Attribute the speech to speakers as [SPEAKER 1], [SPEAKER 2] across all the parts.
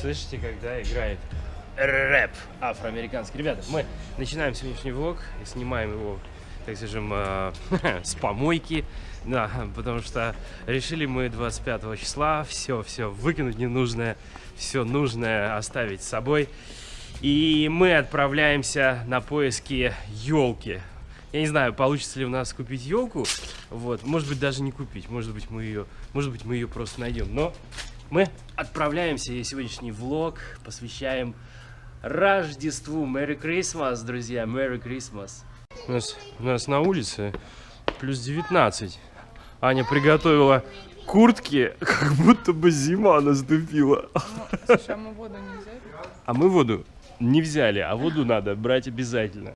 [SPEAKER 1] Слышите, когда играет рэп афроамериканский. Ребята, мы начинаем сегодняшний влог и снимаем его, так скажем, э, с помойки. Да, потому что решили мы 25 числа все-все выкинуть ненужное, все нужное оставить с собой. И мы отправляемся на поиски елки. Я не знаю, получится ли у нас купить елку. Вот, может быть, даже не купить. Может быть, мы ее, может быть, мы ее просто найдем. Но мы отправляемся, и сегодняшний влог посвящаем Рождеству. Merry Christmas, друзья, Merry Christmas. У нас, у нас на улице плюс 19. Аня приготовила куртки, как будто бы зима наступила.
[SPEAKER 2] Слушай, а мы воду не взяли?
[SPEAKER 1] А мы воду не взяли, а воду надо брать обязательно.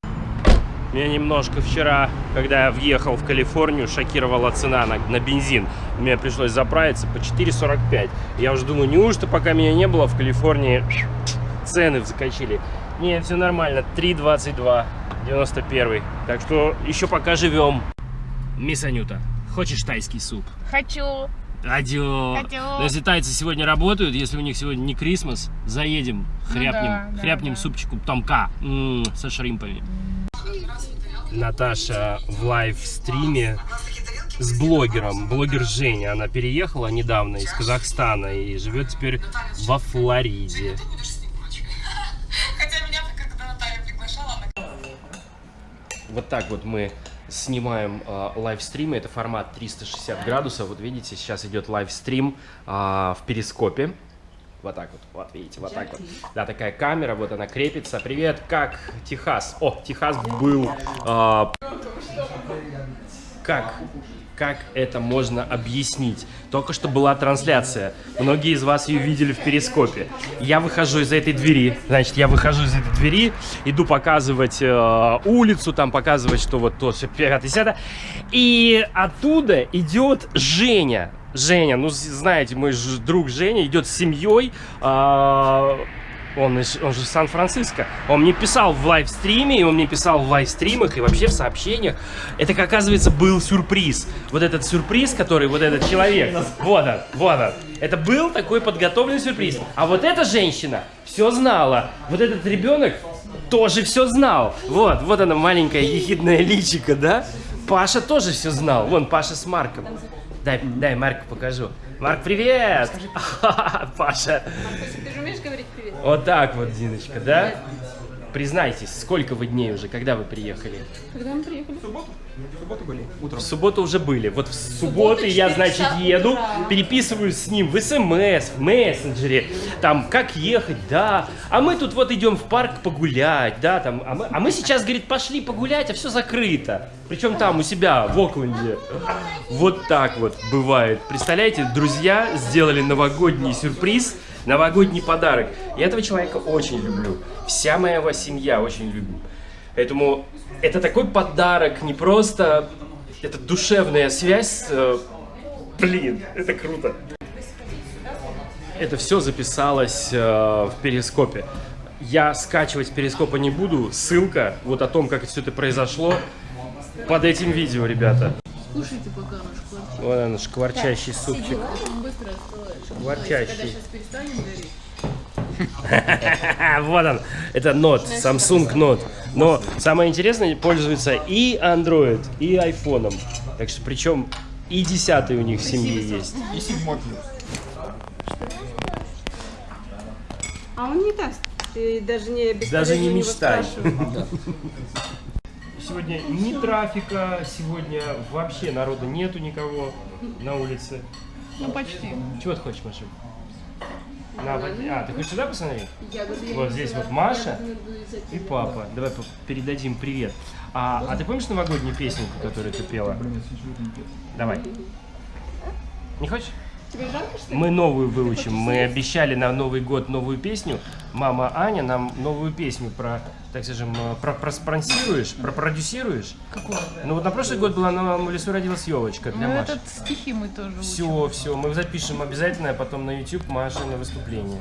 [SPEAKER 1] Меня немножко вчера, когда я въехал в Калифорнию, шокировала цена на, на бензин. Мне пришлось заправиться по 4,45. Я уже думаю, неужто пока меня не было в Калифорнии цены закачили? Не, все нормально. 3,22, 91. Так что еще пока живем. Мисс Анюта, хочешь тайский суп?
[SPEAKER 2] Хочу.
[SPEAKER 1] Адё. Но если тайцы сегодня работают, если у них сегодня не Крисмас, заедем, хряпнем,
[SPEAKER 2] да, да,
[SPEAKER 1] хряпнем
[SPEAKER 2] да.
[SPEAKER 1] супчику томка м, со шримпами. Наташа в live stream е с блогером. Блогер Женя. Она переехала недавно из Казахстана и живет теперь во Флориде.
[SPEAKER 3] Хотя меня когда Наталья приглашала, она
[SPEAKER 1] Вот так вот мы снимаем э, livestream ы. Это формат 360 градусов. Вот видите, сейчас идет livestream э, в перископе. Вот так вот, вот видите, вот так вот. Да, такая камера, вот она крепится. Привет, как Техас? О, Техас был... э, как? Как это можно объяснить? Только что была трансляция. Многие из вас ее видели в перископе. Я выхожу из этой двери. Значит, я выхожу из этой двери, иду показывать э, улицу, там показывать, что вот то, все, 5 10 И оттуда идет Женя. Женя, ну, знаете, мой друг Женя идет с семьей. а, он, из- он же Сан-Франциско. Он мне писал в лайвстриме, и он мне писал в лайвстримах и вообще в сообщениях. Это, как оказывается, был сюрприз. Вот этот сюрприз, который вот этот человек. Вот он, вот он. Это был такой подготовленный сюрприз. А вот эта женщина все знала. Вот этот ребенок тоже все знал. Вот, вот она маленькая ехидная личика, да? Паша тоже все знал. Вон, Паша с Марком. Дай, дай Марку покажу. Марк, привет! Паша.
[SPEAKER 2] Ты же умеешь говорить привет?
[SPEAKER 1] Вот так вот, Диночка, да? Признайтесь, сколько вы дней уже, когда вы приехали?
[SPEAKER 2] Когда мы приехали?
[SPEAKER 1] В субботу уже были. Вот в субботу я, значит, еду, переписываюсь с ним в СМС, в мессенджере, там, как ехать, да. А мы тут вот идем в парк погулять, да, там. А мы, а мы сейчас, говорит, пошли погулять, а все закрыто. Причем там у себя, в Окленде. Вот так вот бывает. Представляете, друзья сделали новогодний сюрприз, новогодний подарок. Я этого человека очень люблю. Вся моя его семья очень любит. Поэтому это такой подарок, не просто... Это душевная связь. э, Блин, это круто. Это все записалось э, в перископе. Я скачивать перископа не буду. Ссылка вот о том, как все это произошло, под этим видео, ребята.
[SPEAKER 2] Слушайте, пока наш квартира.
[SPEAKER 1] Вот он, шкварчащий супчик.
[SPEAKER 2] Быстро.
[SPEAKER 1] Шкварчащий.
[SPEAKER 2] Когда сейчас перестанем гореть.
[SPEAKER 1] Вот он, это Note, Samsung Note. Но самое интересное, пользуется и Android, и iPhone. Так что причем и 10 у них в семье есть.
[SPEAKER 4] И седьмой плюс.
[SPEAKER 5] А он не даст. Ты даже не
[SPEAKER 1] Даже не мечтай. Сегодня ни трафика, сегодня вообще народа нету никого на улице.
[SPEAKER 2] Ну, почти.
[SPEAKER 1] Чего ты хочешь, Маша? На, а, ты хочешь сюда посмотреть?
[SPEAKER 2] Я
[SPEAKER 1] Вот здесь вот Маша И папа. Давай передадим привет. А, а ты помнишь новогоднюю песенку, которую ты пела? Давай. Не хочешь?
[SPEAKER 2] Что ли?
[SPEAKER 1] Мы новую выучим. Мы обещали на Новый год новую песню. Мама Аня нам новую песню про, так скажем, э, про проспонсируешь, пропродюсируешь.
[SPEAKER 2] Какого?
[SPEAKER 1] Ну вот на прошлый год была на в лесу родилась елочка для
[SPEAKER 2] Ну,
[SPEAKER 1] Маши.
[SPEAKER 2] этот стихи мы тоже учим.
[SPEAKER 1] Все, все, мы запишем обязательно, а потом на YouTube Маша на выступление.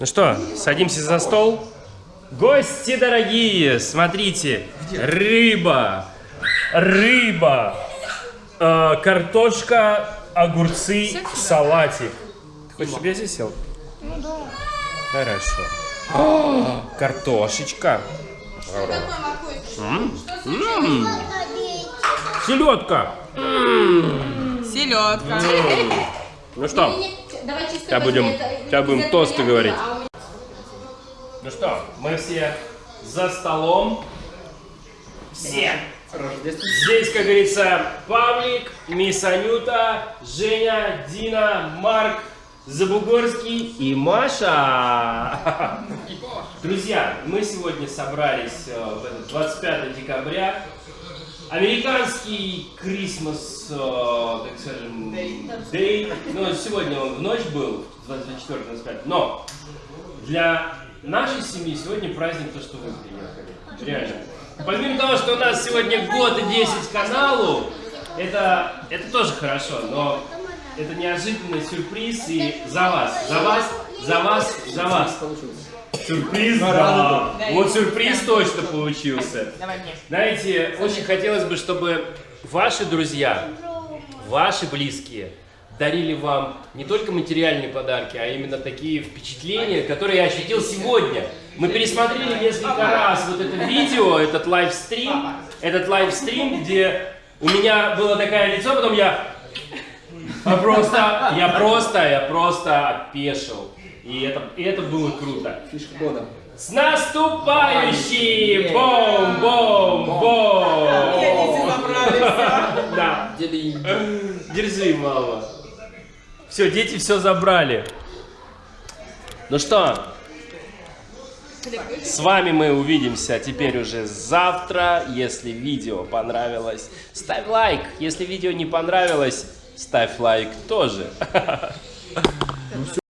[SPEAKER 1] Ну что, садимся за стол? Гости дорогие, смотрите, рыба, рыба, э, картошка, огурцы, салатик. Ты хочешь, чтобы я здесь сел?
[SPEAKER 2] Ну да.
[SPEAKER 1] Хорошо. А, картошечка. Селедка.
[SPEAKER 5] Селедка.
[SPEAKER 1] Ну что, сейчас будем, сейчас будем тосты говорить. Ну что, мы все за столом. Все. Здесь, как говорится, Павлик, Мисс Анюта, Женя, Дина, Марк, Забугорский и Маша. Друзья, мы сегодня собрались э, в этот 25 декабря. Американский Крисмас, э, так скажем, Day. Ну, сегодня он в ночь был, 24-25. Но для нашей семьи сегодня праздник то, что вы приехали. Реально. Помимо того, что у нас сегодня год и 10 каналу, это, это тоже хорошо, но это неожиданный сюрприз и за вас, за вас, за вас, за вас. Сюрприз, да. Вот сюрприз точно получился.
[SPEAKER 5] Давай мне.
[SPEAKER 1] Знаете, очень хотелось бы, чтобы ваши друзья, ваши близкие дарили вам не только материальные подарки, а именно такие впечатления, которые я ощутил сегодня. Мы пересмотрели несколько раз вот это видео, этот лайвстрим, этот лайвстрим, где у меня было такое лицо, потом я просто, я просто, я просто опешил. И это, и это было круто.
[SPEAKER 4] Фишка года.
[SPEAKER 1] С наступающим! Бом, бом, бом! Да. Держи, мама. Все, дети все забрали. Ну что, с вами мы увидимся теперь уже завтра. Если видео понравилось, ставь лайк. Если видео не понравилось, ставь лайк тоже.